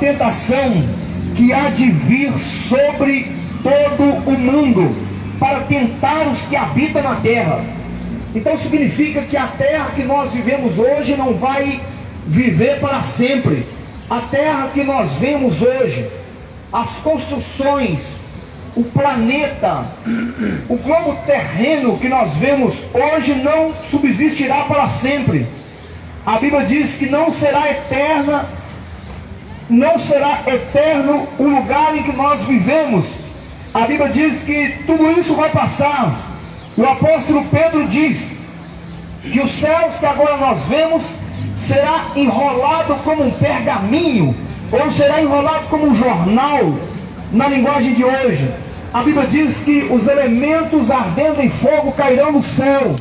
tentação que há de vir sobre todo o mundo para tentar os que habitam na terra. Então significa que a terra que nós vivemos hoje não vai viver para sempre. A terra que nós vemos hoje, as construções, o planeta, o globo terreno que nós vemos hoje não subsistirá para sempre. A Bíblia diz que não será eterna, não será eterno o lugar em que nós vivemos. A Bíblia diz que tudo isso vai passar. O apóstolo Pedro diz que os céus que agora nós vemos será enrolado como um pergaminho, ou será enrolado como um jornal, na linguagem de hoje. A Bíblia diz que os elementos ardendo em fogo cairão no céu.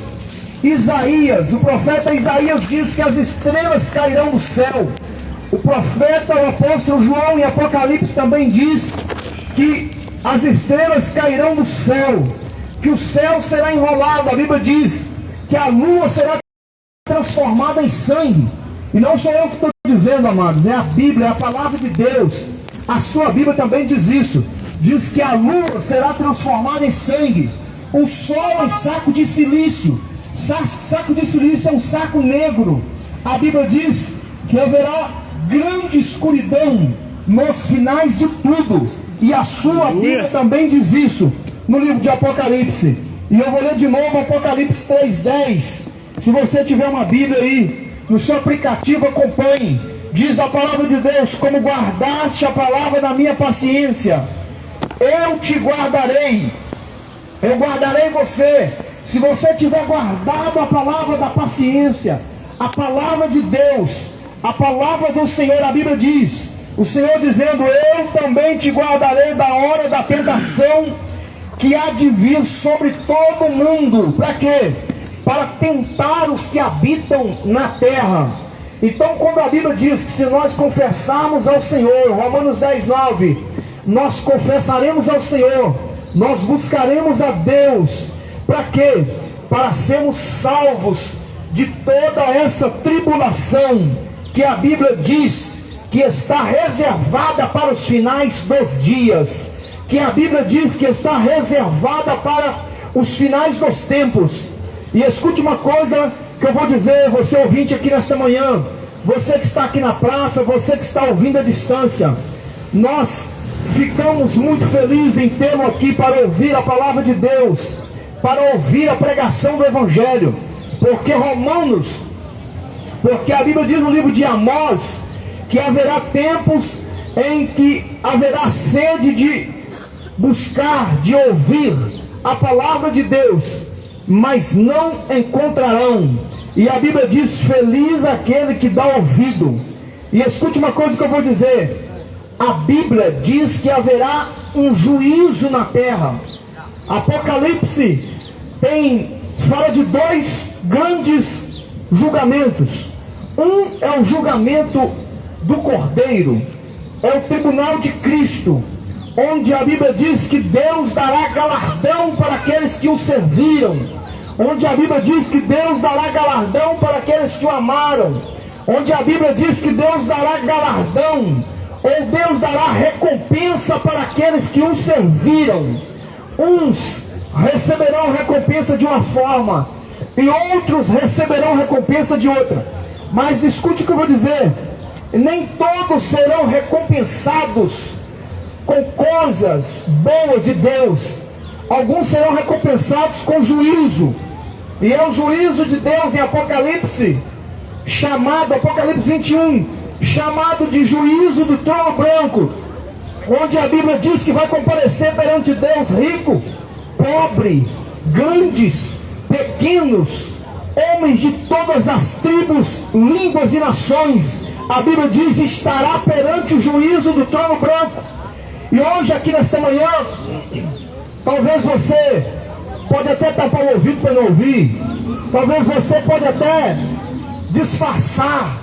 Isaías, o profeta Isaías diz que as estrelas cairão do céu. O profeta, o apóstolo João em Apocalipse também diz que as estrelas cairão do céu, que o céu será enrolado. A Bíblia diz que a lua será transformada em sangue. E não sou eu que estou dizendo, amados, é a Bíblia, é a palavra de Deus. A sua Bíblia também diz isso. Diz que a lua será transformada em sangue, o sol em saco de silício Saco de silício é um saco negro. A Bíblia diz que haverá grande escuridão nos finais de tudo. E a sua Bíblia também diz isso no livro de Apocalipse. E eu vou ler de novo Apocalipse 3,10. Se você tiver uma Bíblia aí, no seu aplicativo, acompanhe. Diz a palavra de Deus: Como guardaste a palavra da minha paciência, eu te guardarei. Eu guardarei você se você tiver guardado a palavra da paciência, a palavra de Deus, a palavra do Senhor, a Bíblia diz: o Senhor dizendo: Eu também te guardarei da hora da tentação que há de vir sobre todo o mundo. Para quê? Para tentar os que habitam na terra. Então, quando a Bíblia diz que se nós confessarmos ao Senhor, Romanos 10, 9, nós confessaremos ao Senhor, nós buscaremos a Deus para quê? Para sermos salvos de toda essa tribulação que a Bíblia diz que está reservada para os finais dos dias, que a Bíblia diz que está reservada para os finais dos tempos. E escute uma coisa que eu vou dizer, você ouvinte aqui nesta manhã, você que está aqui na praça, você que está ouvindo à distância, nós ficamos muito felizes em tê-lo aqui para ouvir a palavra de Deus para ouvir a pregação do Evangelho, porque Romanos, porque a Bíblia diz no livro de Amós que haverá tempos em que haverá sede de buscar, de ouvir a palavra de Deus, mas não encontrarão. E a Bíblia diz: Feliz aquele que dá ouvido. E escute uma coisa que eu vou dizer: a Bíblia diz que haverá um juízo na terra. Apocalipse tem fala de dois grandes julgamentos. Um é o julgamento do Cordeiro, é o tribunal de Cristo, onde a Bíblia diz que Deus dará galardão para aqueles que o serviram, onde a Bíblia diz que Deus dará galardão para aqueles que o amaram, onde a Bíblia diz que Deus dará galardão, ou Deus dará recompensa para aqueles que o serviram. Uns receberão recompensa de uma forma e outros receberão recompensa de outra. Mas escute o que eu vou dizer: nem todos serão recompensados com coisas boas de Deus. Alguns serão recompensados com juízo. E é o juízo de Deus em Apocalipse, chamado, Apocalipse 21, chamado de juízo do trono branco, onde a Bíblia diz que vai comparecer perante Deus rico, pobre, grandes, pequenos, homens de todas as tribos, línguas e nações. A Bíblia diz: estará perante o juízo do trono branco. E hoje, aqui nesta manhã, talvez você pode até tapar o ouvido para não ouvir, talvez você pode até disfarçar,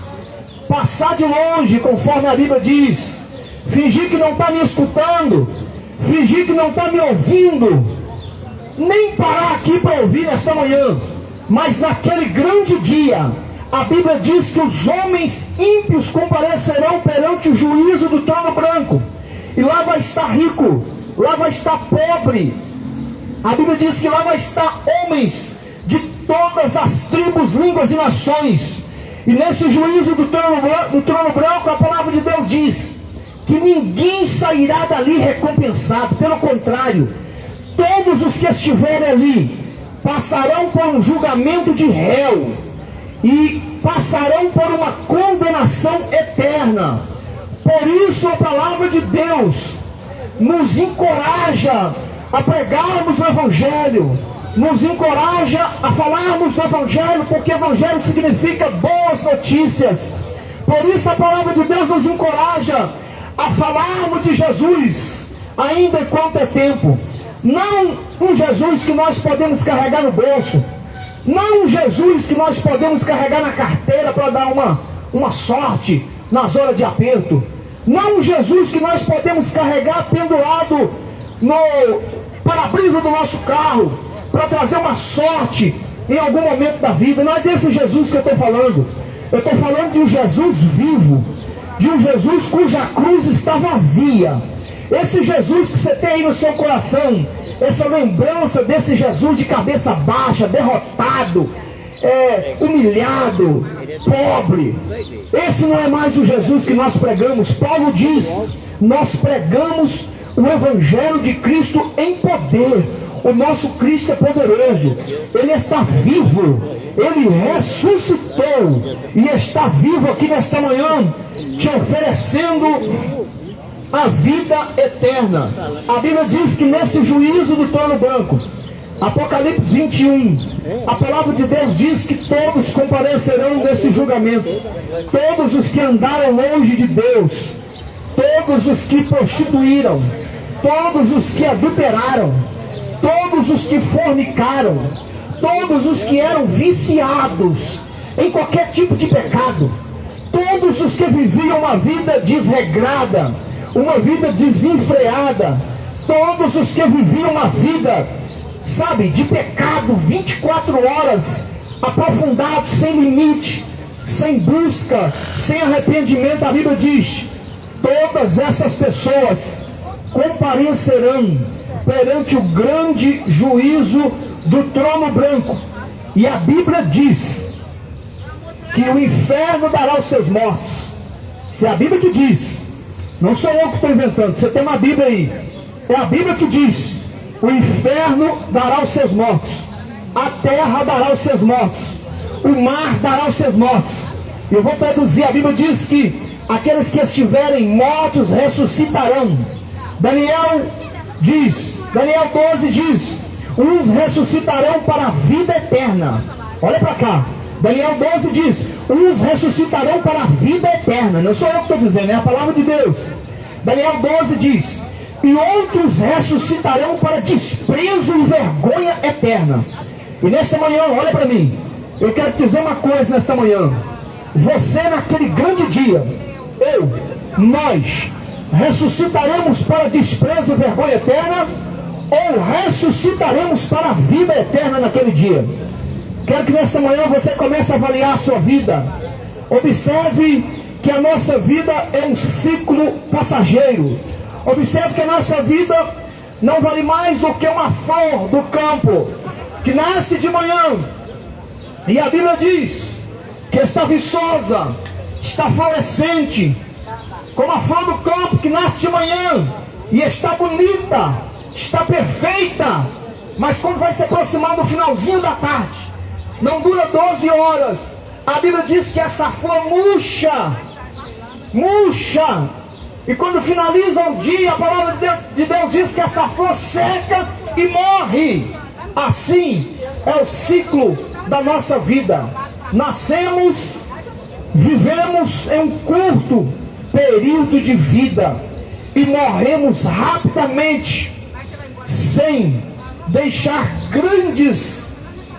passar de longe, conforme a Bíblia diz, fingir que não está me escutando, fingir que não está me ouvindo, nem parar aqui para ouvir esta manhã, mas naquele grande dia, a Bíblia diz que os homens ímpios comparecerão perante o juízo do trono branco, e lá vai estar rico, lá vai estar pobre. A Bíblia diz que lá vai estar homens de todas as tribos, línguas e nações. E nesse juízo do trono, do trono branco, a palavra de Deus diz que ninguém sairá dali recompensado, pelo contrário, todos os que estiverem ali passarão por um julgamento de réu e passarão por uma condenação eterna. Por isso a palavra de Deus nos encoraja a pregarmos o Evangelho, nos encoraja a falarmos do Evangelho, porque Evangelho significa boas notícias. Por isso a palavra de Deus nos encoraja a falarmos de Jesus, ainda enquanto é tempo. Não um Jesus que nós podemos carregar no bolso, não um Jesus que nós podemos carregar na carteira para dar uma, uma sorte nas horas de aperto. Não um Jesus que nós podemos carregar pendurado no para-brisa do nosso carro para trazer uma sorte em algum momento da vida. Não é desse Jesus que eu estou falando. Eu estou falando de um Jesus vivo, de um Jesus cuja cruz está vazia. Esse Jesus que você tem aí no seu coração, essa lembrança desse Jesus de cabeça baixa, derrotado, é, humilhado, pobre. Esse não é mais o Jesus que nós pregamos. Paulo diz: nós pregamos o Evangelho de Cristo em poder. O nosso Cristo é poderoso, Ele está vivo, Ele ressuscitou e está vivo aqui nesta manhã, te oferecendo a vida eterna. A Bíblia diz que nesse juízo do trono branco, Apocalipse 21, a palavra de Deus diz que todos comparecerão nesse julgamento. Todos os que andaram longe de Deus, todos os que prostituíram, todos os que adulteraram, todos os que fornicaram, todos os que eram viciados em qualquer tipo de pecado, todos os que viviam uma vida desregrada, uma vida desenfreada, todos os que viviam uma vida, sabe, de pecado 24 horas, aprofundados, sem limite, sem busca, sem arrependimento, a Bíblia diz: todas essas pessoas comparecerão perante o grande juízo do trono branco. E a Bíblia diz que o inferno dará os seus mortos. Se é a Bíblia que diz, não sou eu que estou inventando, você tem uma Bíblia aí. É a Bíblia que diz: o inferno dará os seus mortos, a terra dará os seus mortos, o mar dará os seus mortos. Eu vou traduzir: a Bíblia diz que aqueles que estiverem mortos ressuscitarão. Daniel diz, Daniel 12 diz: uns ressuscitarão para a vida eterna. Olha para cá. Daniel 12 diz: uns ressuscitarão para a vida eterna. Não sou eu que estou dizendo, é a palavra de Deus. Daniel 12 diz: e outros ressuscitarão para desprezo e vergonha eterna. E nesta manhã, olha para mim, eu quero te dizer uma coisa nesta manhã. Você naquele grande dia, eu, nós, ressuscitaremos para desprezo e vergonha eterna, ou ressuscitaremos para a vida eterna naquele dia? Quero que nesta manhã você comece a avaliar a sua vida. Observe que a nossa vida é um ciclo passageiro. Observe que a nossa vida não vale mais do que uma flor do campo que nasce de manhã. E a Bíblia diz que está viçosa, está florescente, como a flor do campo que nasce de manhã e está bonita, está perfeita, mas quando vai se aproximar do finalzinho da tarde, não dura 12 horas. A Bíblia diz que essa flor murcha, murcha, e quando finaliza o dia, a palavra de Deus, de Deus diz que essa flor seca e morre. Assim é o ciclo da nossa vida. Nascemos, vivemos em um curto período de vida e morremos rapidamente, sem deixar grandes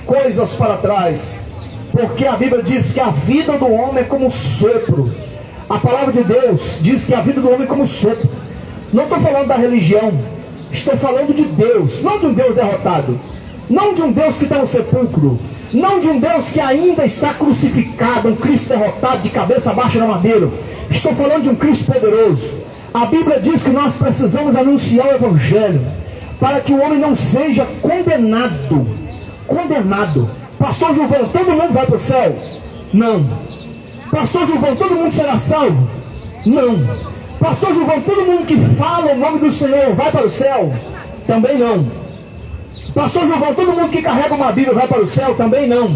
coisas para trás, porque a Bíblia diz que a vida do homem é como sopro. A palavra de Deus diz que a vida do homem é como sopro. Não estou falando da religião, estou falando de Deus, não de um Deus derrotado, não de um Deus que está no sepulcro, Não de um Deus que ainda está crucificado, um Cristo derrotado de cabeça baixa na madeira. Estou falando de um Cristo poderoso. A Bíblia diz que nós precisamos anunciar o Evangelho para que o homem não seja condenado. Condenado. Pastor João, todo mundo vai para o céu? Não. Pastor João, todo mundo será salvo? Não. Pastor João, todo mundo que fala o nome do Senhor vai para o céu? Também não. Pastor João, todo mundo que carrega uma Bíblia vai para o céu? Também não.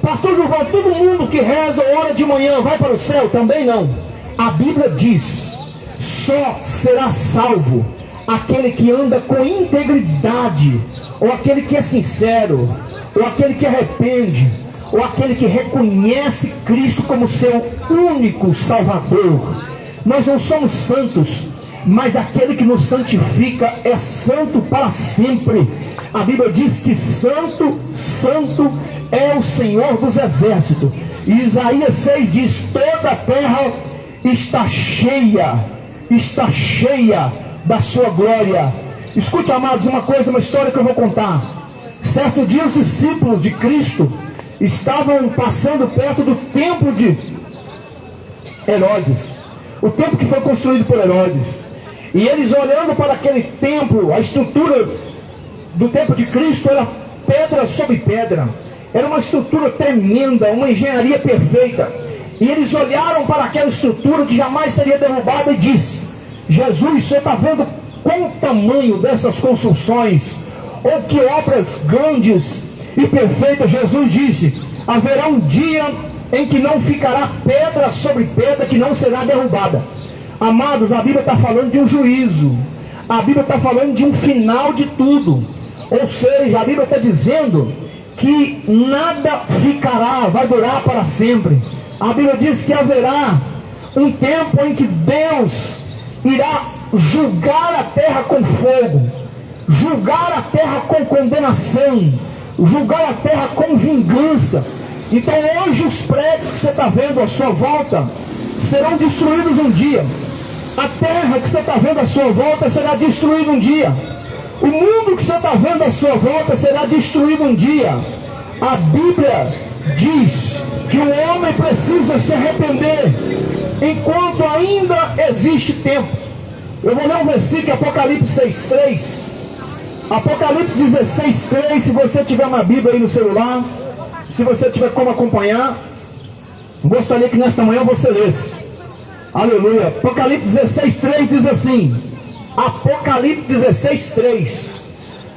Pastor João, todo mundo que reza hora de manhã vai para o céu? Também não. A Bíblia diz: só será salvo aquele que anda com integridade, ou aquele que é sincero, ou aquele que arrepende, ou aquele que reconhece Cristo como seu único Salvador. Nós não somos santos, mas aquele que nos santifica é santo para sempre. A Bíblia diz que santo, santo é o Senhor dos exércitos. E Isaías 6 diz: toda a terra está cheia, está cheia da sua glória. Escute, amados, uma coisa, uma história que eu vou contar. Certo dia, os discípulos de Cristo estavam passando perto do templo de Herodes, o templo que foi construído por Herodes. E eles olhando para aquele templo, a estrutura do templo de Cristo era pedra sobre pedra. Era uma estrutura tremenda, uma engenharia perfeita. E eles olharam para aquela estrutura que jamais seria derrubada e disse: Jesus, você está vendo qual o tamanho dessas construções? Ou que obras grandes e perfeitas? Jesus disse: haverá um dia em que não ficará pedra sobre pedra que não será derrubada. Amados, a Bíblia está falando de um juízo. A Bíblia está falando de um final de tudo. Ou seja, a Bíblia está dizendo que nada ficará, vai durar para sempre. A Bíblia diz que haverá um tempo em que Deus irá julgar a terra com fogo, julgar a terra com condenação, julgar a terra com vingança. Então hoje os prédios que você está vendo à sua volta serão destruídos um dia. A terra que você está vendo à sua volta será destruída um dia. O mundo que você está vendo à sua volta será destruído um dia. A Bíblia diz que o homem precisa se arrepender enquanto ainda existe tempo. Eu vou ler um versículo, Apocalipse 6,3. Apocalipse 16,3. Se você tiver uma Bíblia aí no celular, se você tiver como acompanhar, gostaria que nesta manhã você lesse. Aleluia. Apocalipse 16, 3 diz assim. Apocalipse 16, 3.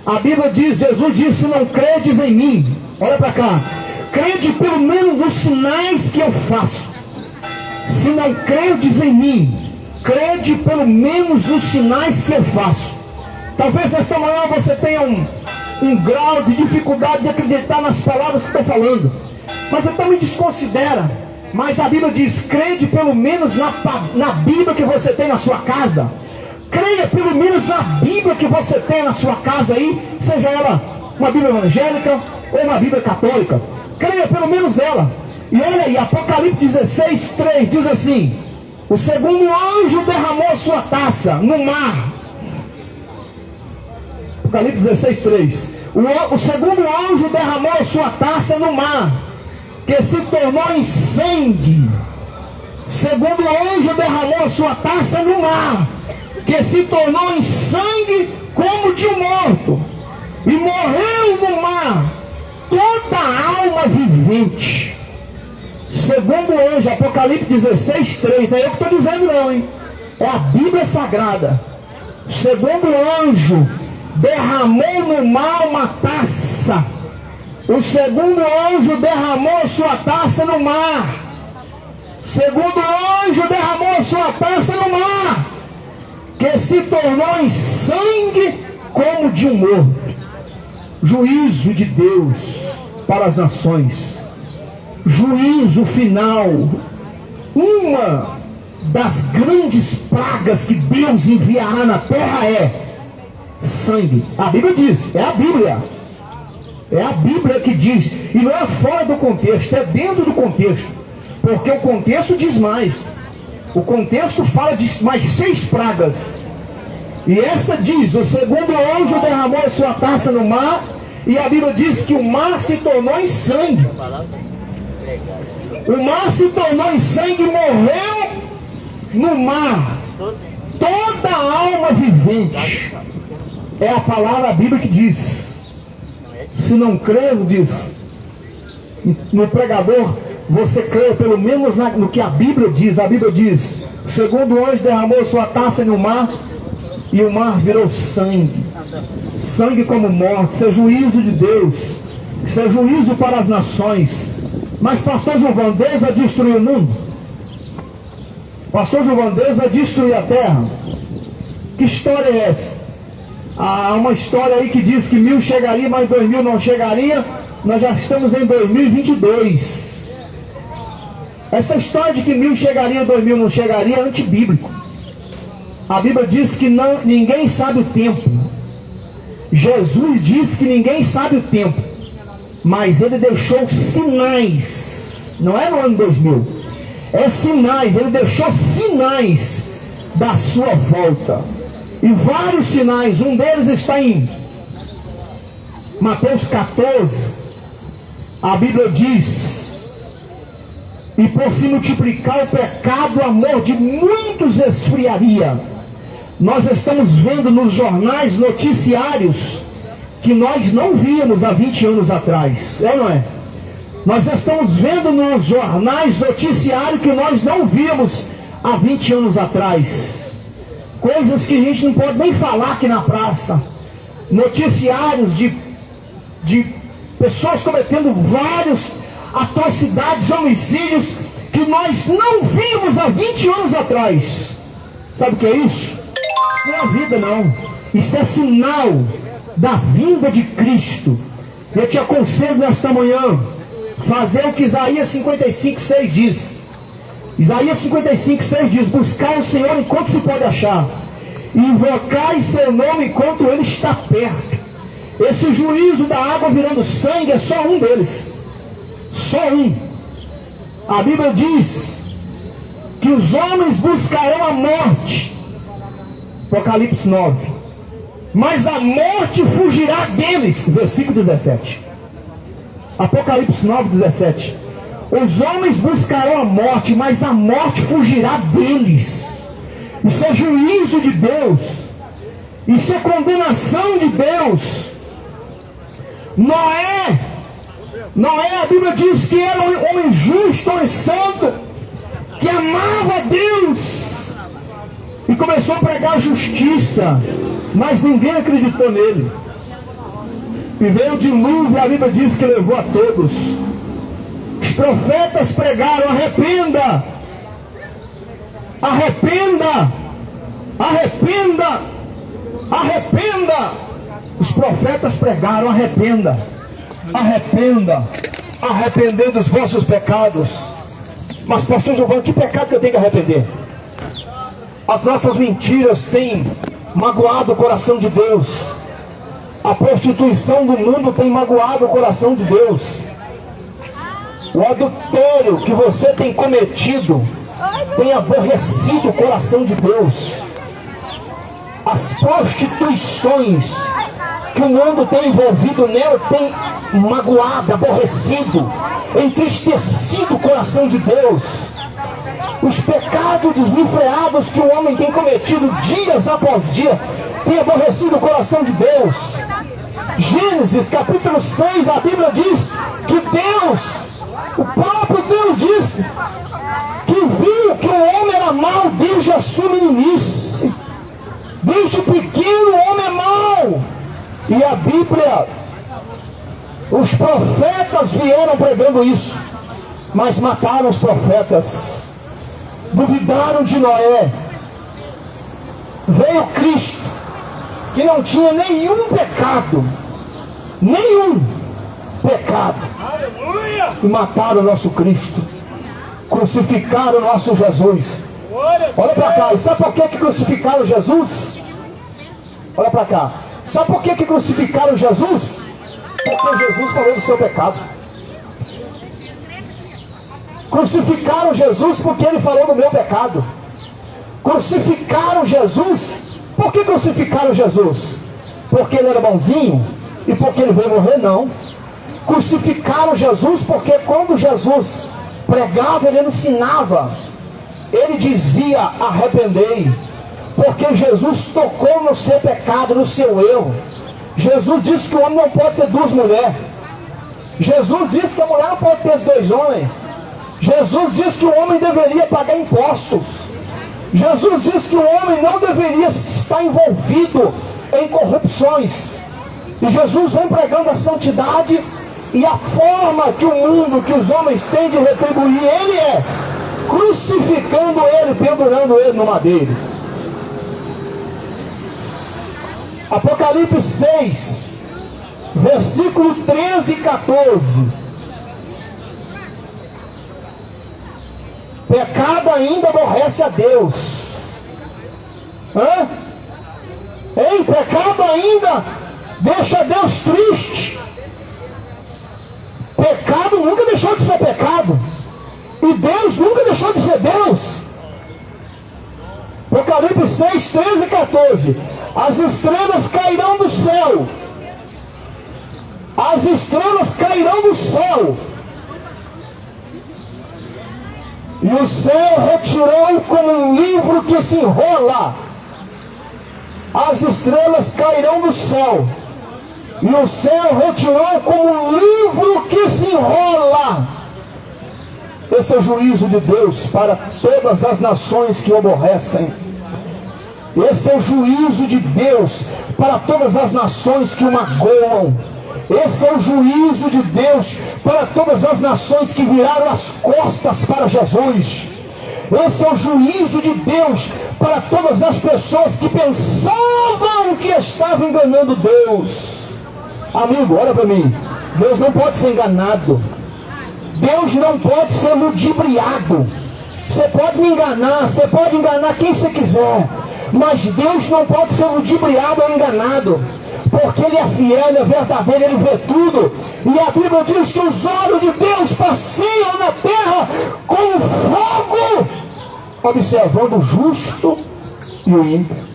A Bíblia diz, Jesus disse, não credes em mim. Olha para cá. Crede pelo menos nos sinais que eu faço. Se não credes em mim, crede pelo menos nos sinais que eu faço. Talvez nesta manhã você tenha um, um grau de dificuldade de acreditar nas palavras que estou falando. Mas então me desconsidera mas a Bíblia diz: crede pelo menos na, na Bíblia que você tem na sua casa. Creia pelo menos na Bíblia que você tem na sua casa aí, seja ela uma Bíblia evangélica ou uma Bíblia católica. Creia pelo menos ela. E olha aí, Apocalipse 16, 3 diz assim: O segundo anjo derramou sua taça no mar. Apocalipse 16, 3. O, o segundo anjo derramou sua taça no mar que se tornou em sangue. Segundo o anjo derramou sua taça no mar, que se tornou em sangue como de um morto. E morreu no mar toda alma vivente. Segundo o anjo, Apocalipse 16, 3. Não é eu que estou dizendo não, hein? É a Bíblia Sagrada. Segundo o anjo, derramou no mar uma taça o segundo anjo derramou sua taça no mar. Segundo anjo derramou sua taça no mar, que se tornou em sangue como de um morto. Juízo de Deus para as nações. Juízo final. Uma das grandes pragas que Deus enviará na terra é sangue. A Bíblia diz, é a Bíblia. É a Bíblia que diz, e não é fora do contexto, é dentro do contexto, porque o contexto diz mais. O contexto fala de mais seis pragas. E essa diz: o segundo anjo derramou a sua taça no mar, E a Bíblia diz que o mar se tornou em sangue. O mar se tornou em sangue morreu no mar. Toda alma vivente. É a palavra Bíblia que diz. Se não crer, diz. No pregador, você crê pelo menos no que a Bíblia diz. A Bíblia diz: o segundo anjo derramou sua taça no mar e o mar virou sangue. Sangue como morte. Isso é juízo de Deus. Isso é juízo para as nações. Mas pastor Gilvão, Deus vai destruir o mundo? Pastor Gilvão, Deus vai destruir a terra? Que história é essa? Há uma história aí que diz que mil chegaria, mas dois mil não chegaria. Nós já estamos em 2022. Essa história de que mil chegaria, dois mil não chegaria é antibíblico. A Bíblia diz que não, ninguém sabe o tempo. Jesus diz que ninguém sabe o tempo. Mas ele deixou sinais. Não é no ano 2000. É sinais. Ele deixou sinais da sua volta. E vários sinais. Um deles está em Mateus 14. A Bíblia diz e por se multiplicar o pecado, o amor de muitos esfriaria. Nós estamos vendo nos jornais noticiários que nós não víamos há 20 anos atrás, é ou não é? Nós estamos vendo nos jornais noticiários que nós não víamos há 20 anos atrás. Coisas que a gente não pode nem falar aqui na praça. Noticiários de, de pessoas cometendo vários atrocidades, homicídios que nós não vimos há 20 anos atrás. Sabe o que é isso? Isso não é vida, não. Isso é sinal da vinda de Cristo. Eu te aconselho nesta manhã, fazer o que Isaías 55, 6 diz. Isaías 55, 6 diz: Buscar o Senhor enquanto se pode achar, invocar seu nome enquanto ele está perto. Esse juízo da água virando sangue é só um deles. Só um. A Bíblia diz que os homens buscarão a morte. Apocalipse 9. Mas a morte fugirá deles. Versículo 17. Apocalipse 9, 17. Os homens buscarão a morte, mas a morte fugirá deles. Isso é juízo de Deus. Isso é condenação de Deus. Noé Noé, a Bíblia diz que era um homem justo, homem santo, que amava Deus e começou a pregar justiça, mas ninguém acreditou nele. E veio o dilúvio, a Bíblia diz que levou a todos. Os profetas pregaram: arrependa, arrependa, arrependa, arrependa. Os profetas pregaram: arrependa arrependa, arrepender dos vossos pecados. Mas, pastor Giovanni, que pecado que eu tenho que arrepender? As nossas mentiras têm magoado o coração de Deus. A prostituição do mundo tem magoado o coração de Deus. O adultério que você tem cometido tem aborrecido o coração de Deus. As prostituições que o mundo tem envolvido nela tem magoado, aborrecido, entristecido o coração de Deus. Os pecados desenfreados que o homem tem cometido dias após dia tem aborrecido o coração de Deus. Gênesis capítulo 6, a Bíblia diz que Deus, o próprio Deus disse que viu que o homem era mau desde a sua meninice. Desde pequeno o homem é mau. E a Bíblia os profetas vieram pregando isso, mas mataram os profetas, duvidaram de Noé. Veio Cristo, que não tinha nenhum pecado, nenhum pecado, e mataram o nosso Cristo, crucificaram o nosso Jesus. Olha para cá, e sabe por que, que crucificaram Jesus? Olha para cá, sabe por que, que crucificaram Jesus? Porque Jesus falou do seu pecado. Crucificaram Jesus porque ele falou do meu pecado. Crucificaram Jesus. Por que crucificaram Jesus? Porque ele era bonzinho? e porque ele veio morrer, não. Crucificaram Jesus porque quando Jesus pregava, ele ensinava, ele dizia: arrependei, porque Jesus tocou no seu pecado, no seu erro. Jesus disse que o homem não pode ter duas mulheres. Jesus disse que a mulher não pode ter dois homens. Jesus disse que o homem deveria pagar impostos. Jesus disse que o homem não deveria estar envolvido em corrupções. E Jesus vem pregando a santidade e a forma que o mundo, que os homens têm de retribuir ele é crucificando ele, pendurando ele no madeiro. Apocalipse 6, versículo 13 e 14. Pecado ainda aborrece a Deus. Hã? Ei, pecado ainda deixa Deus triste. Pecado nunca deixou de ser pecado. E Deus nunca deixou de ser Deus. Apocalipse 6, 13 e 14. As estrelas cairão do céu. As estrelas cairão do céu. E o céu retirou como um livro que se enrola. As estrelas cairão do céu. E o céu retirou como um livro que se enrola. Esse é o juízo de Deus para todas as nações que o aborrecem. Esse é o juízo de Deus para todas as nações que o magoam. Esse é o juízo de Deus para todas as nações que viraram as costas para Jesus. Esse é o juízo de Deus para todas as pessoas que pensavam que estavam enganando Deus. Amigo, olha para mim. Deus não pode ser enganado. Deus não pode ser ludibriado. Você pode me enganar, você pode enganar quem você quiser, mas Deus não pode ser ludibriado ou enganado, porque Ele é fiel, Ele é verdadeiro, Ele vê tudo. E a Bíblia diz que os olhos de Deus passeiam na terra com fogo, observando o justo e o ímpio.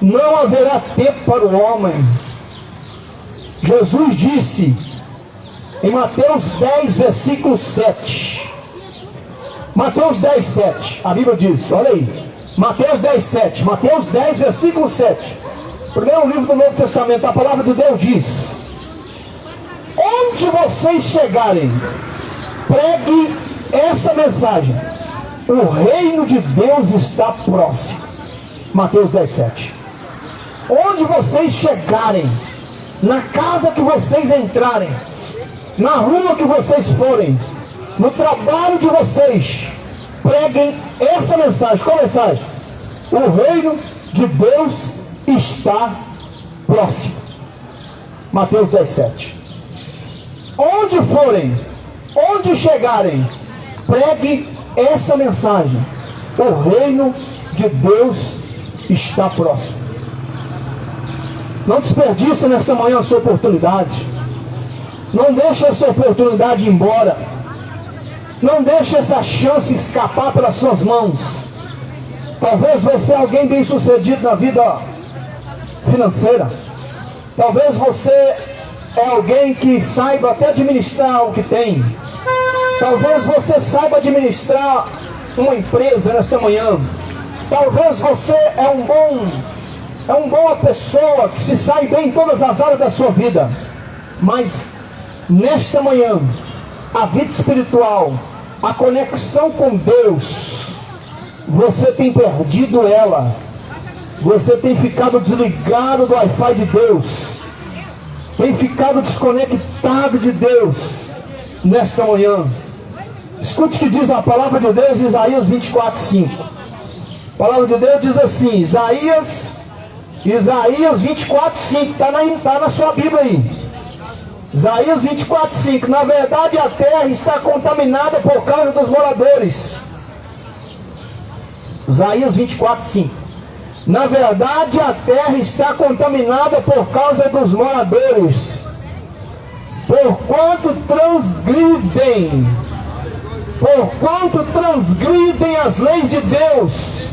Não haverá tempo para o homem Jesus disse em Mateus 10, versículo 7. Mateus 10, 7. A Bíblia diz, olha aí. Mateus 10, 7. Mateus 10, versículo 7. Primeiro livro do Novo Testamento, a palavra de Deus diz: Onde vocês chegarem, pregue essa mensagem. O reino de Deus está próximo. Mateus 10, 7. Onde vocês chegarem, na casa que vocês entrarem, na rua que vocês forem, no trabalho de vocês, preguem essa mensagem. Qual mensagem? O reino de Deus está próximo. Mateus 17. Onde forem, onde chegarem, pregue essa mensagem. O reino de Deus está próximo. Não desperdice nesta manhã a sua oportunidade. Não deixe essa oportunidade embora. Não deixe essa chance escapar pelas suas mãos. Talvez você é alguém bem sucedido na vida financeira. Talvez você é alguém que saiba até administrar o que tem. Talvez você saiba administrar uma empresa nesta manhã. Talvez você é um bom é uma boa pessoa que se sai bem em todas as áreas da sua vida. Mas nesta manhã, a vida espiritual, a conexão com Deus, você tem perdido ela. Você tem ficado desligado do Wi-Fi de Deus. Tem ficado desconectado de Deus nesta manhã. Escute o que diz a palavra de Deus em Isaías 24, 5. A palavra de Deus diz assim: Isaías Isaías 24, 5, está na, tá na sua Bíblia aí. Isaías 24, 5. Na verdade, a terra está contaminada por causa dos moradores. Isaías 24, 5. Na verdade, a terra está contaminada por causa dos moradores. Porquanto transgridem, porquanto transgridem as leis de Deus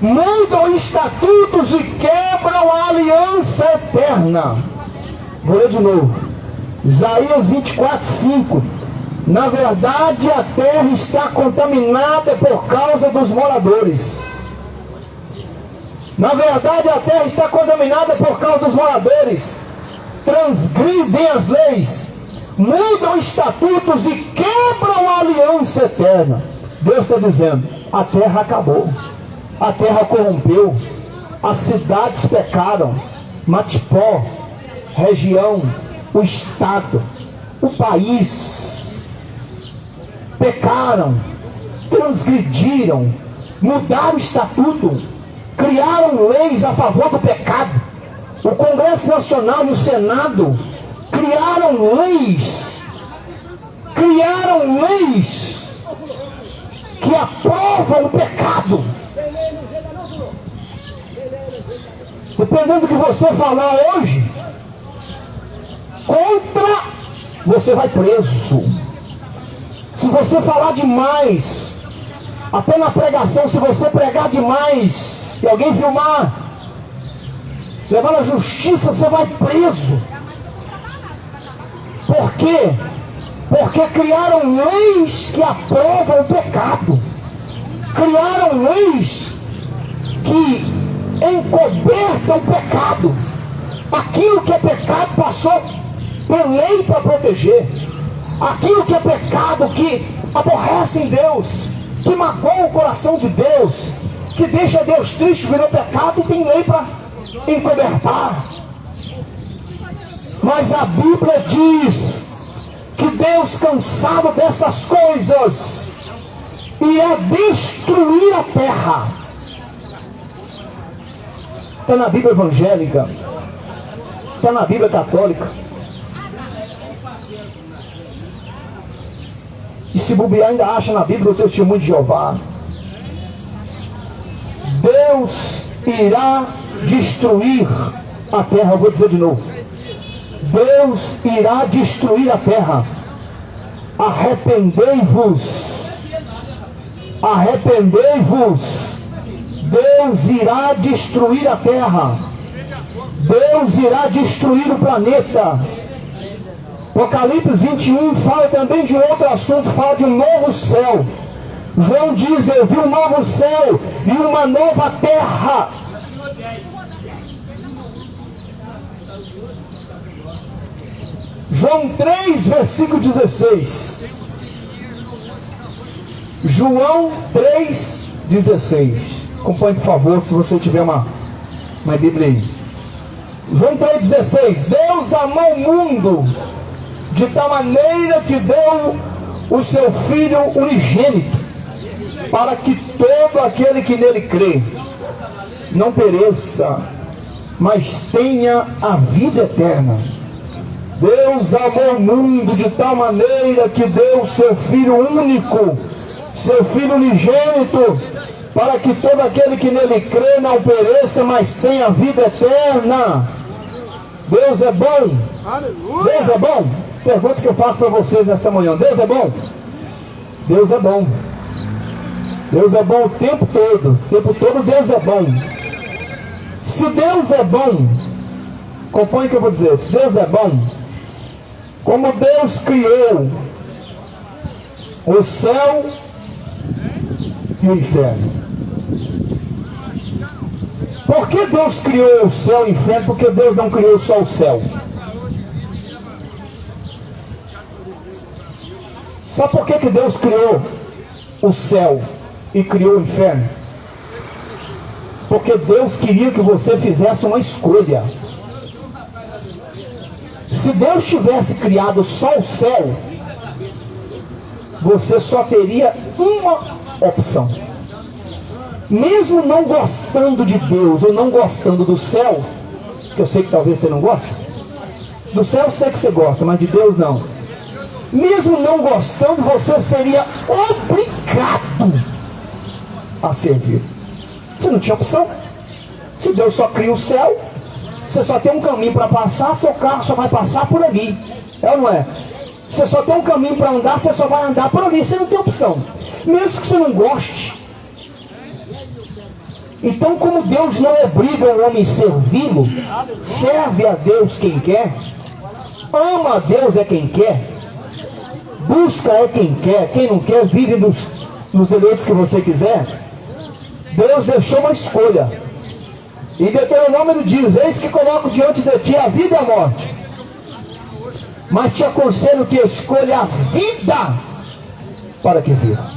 mudam estatutos e quebram a aliança eterna. Vou ler de novo. Isaías 24, 5. Na verdade, a terra está contaminada por causa dos moradores. Na verdade, a terra está contaminada por causa dos moradores. Transgridem as leis, mudam estatutos e quebram a aliança eterna. Deus está dizendo: a terra acabou, a terra corrompeu, as cidades pecaram, Matipó, região, o estado, o país pecaram, transgrediram, mudaram o estatuto, criaram leis a favor do pecado. O Congresso Nacional e o Senado criaram leis, criaram leis que aprovam o pecado. Dependendo do que você falar hoje, contra, você vai preso. Se você falar demais, até na pregação, se você pregar demais e alguém filmar, levar na justiça, você vai preso. Por quê? Porque criaram leis que aprovam o pecado. Criaram leis que encobertam o pecado. Aquilo que é pecado passou por lei para proteger. Aquilo que é pecado, que aborrece em Deus, que magoa o coração de Deus, que deixa Deus triste, virou pecado tem lei para encobertar. Mas a Bíblia diz que Deus, cansado dessas coisas, ia destruir a terra. Está na Bíblia evangélica, está na Bíblia católica. E se bobear, ainda acha na Bíblia o testemunho de Jeová. Deus irá destruir a terra. Eu vou dizer de novo. Deus irá destruir a terra. Arrependei-vos. Arrependei-vos. Deus irá destruir a terra. Deus irá destruir o planeta. Apocalipse 21 fala também de outro assunto, fala de um novo céu. João diz: Eu vi um novo céu e uma nova terra. João 3, versículo 16. João 3, 16. Acompanhe, por favor, se você tiver uma, uma Bíblia aí. João 3,16. Deus amou o mundo de tal maneira que deu o seu Filho unigênito, para que todo aquele que nele crê não pereça, mas tenha a vida eterna. Deus amou o mundo de tal maneira que deu o seu Filho único, seu Filho unigênito, para que todo aquele que nele crê não pereça, mas tenha a vida eterna. Deus é bom. Deus é bom. Pergunta que eu faço para vocês nesta manhã: Deus é bom? Deus é bom. Deus é bom o tempo todo. O tempo todo Deus é bom. Se Deus é bom, acompanhe o que eu vou dizer. Se Deus é bom, como Deus criou o céu e o inferno. Por que Deus criou o céu e o inferno? Porque Deus não criou só o céu. Sabe por que, que Deus criou o céu e criou o inferno? Porque Deus queria que você fizesse uma escolha. Se Deus tivesse criado só o céu, você só teria uma opção. Mesmo não gostando de Deus ou não gostando do céu, que eu sei que talvez você não goste, do céu eu sei que você gosta, mas de Deus não mesmo não gostando, você seria obrigado a servir. Você não tinha opção. Se Deus só cria o céu, você só tem um caminho para passar, seu carro só vai passar por ali. É ou não é? Você só tem um caminho para andar, você só vai andar por ali, você não tem opção. Mesmo que você não goste. Então, como Deus não obriga o homem a servi-lo, serve a Deus quem quer, ama a Deus é quem quer, busca é quem quer, quem não quer vive nos, nos deleites que você quiser. Deus deixou uma escolha. E Deuteronômio diz: Eis que coloco diante de ti a vida e a morte. Mas te aconselho que escolha a vida para que viva.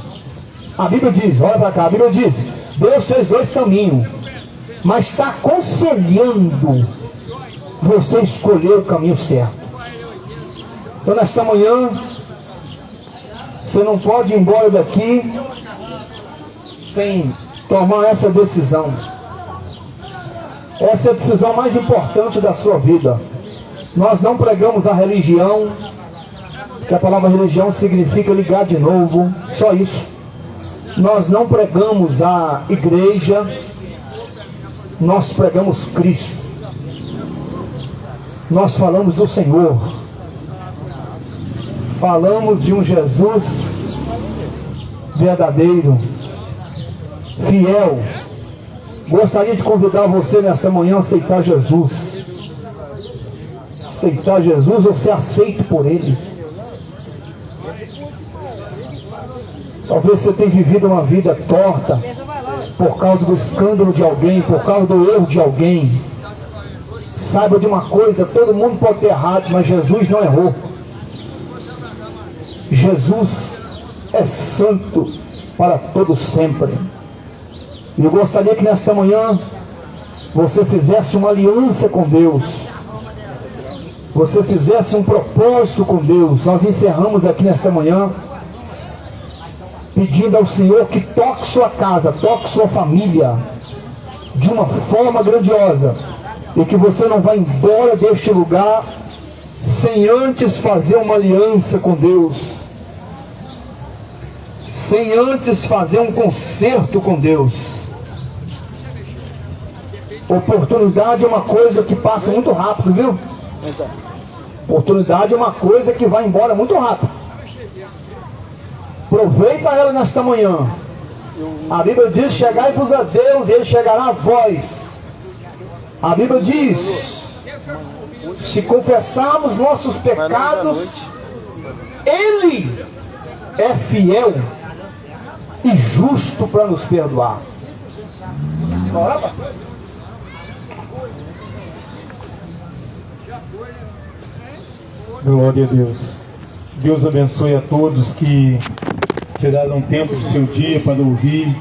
A Bíblia diz, olha para cá, a Bíblia diz, Deus fez dois caminhos, mas está aconselhando você escolher o caminho certo. Então nesta manhã, você não pode ir embora daqui sem tomar essa decisão. Essa é a decisão mais importante da sua vida. Nós não pregamos a religião, que a palavra religião significa ligar de novo, só isso. Nós não pregamos a igreja, nós pregamos Cristo. Nós falamos do Senhor. Falamos de um Jesus verdadeiro, fiel. Gostaria de convidar você nesta manhã a aceitar Jesus. Aceitar Jesus ou ser aceito por Ele. Talvez você tenha vivido uma vida torta por causa do escândalo de alguém, por causa do erro de alguém. Saiba de uma coisa, todo mundo pode ter errado, mas Jesus não errou. Jesus é santo para todo sempre. E eu gostaria que nesta manhã você fizesse uma aliança com Deus. Você fizesse um propósito com Deus. Nós encerramos aqui nesta manhã pedindo ao Senhor que toque sua casa, toque sua família de uma forma grandiosa e que você não vá embora deste lugar sem antes fazer uma aliança com Deus, sem antes fazer um concerto com Deus. Oportunidade é uma coisa que passa muito rápido, viu? Oportunidade é uma coisa que vai embora muito rápido. Aproveita ela nesta manhã. A Bíblia diz: Chegai-vos a Deus e Ele chegará a vós. A Bíblia diz: Se confessarmos nossos pecados, Ele é fiel e justo para nos perdoar. Glória a Deus. Deus abençoe a todos que tiraram tempo do seu dia para ouvir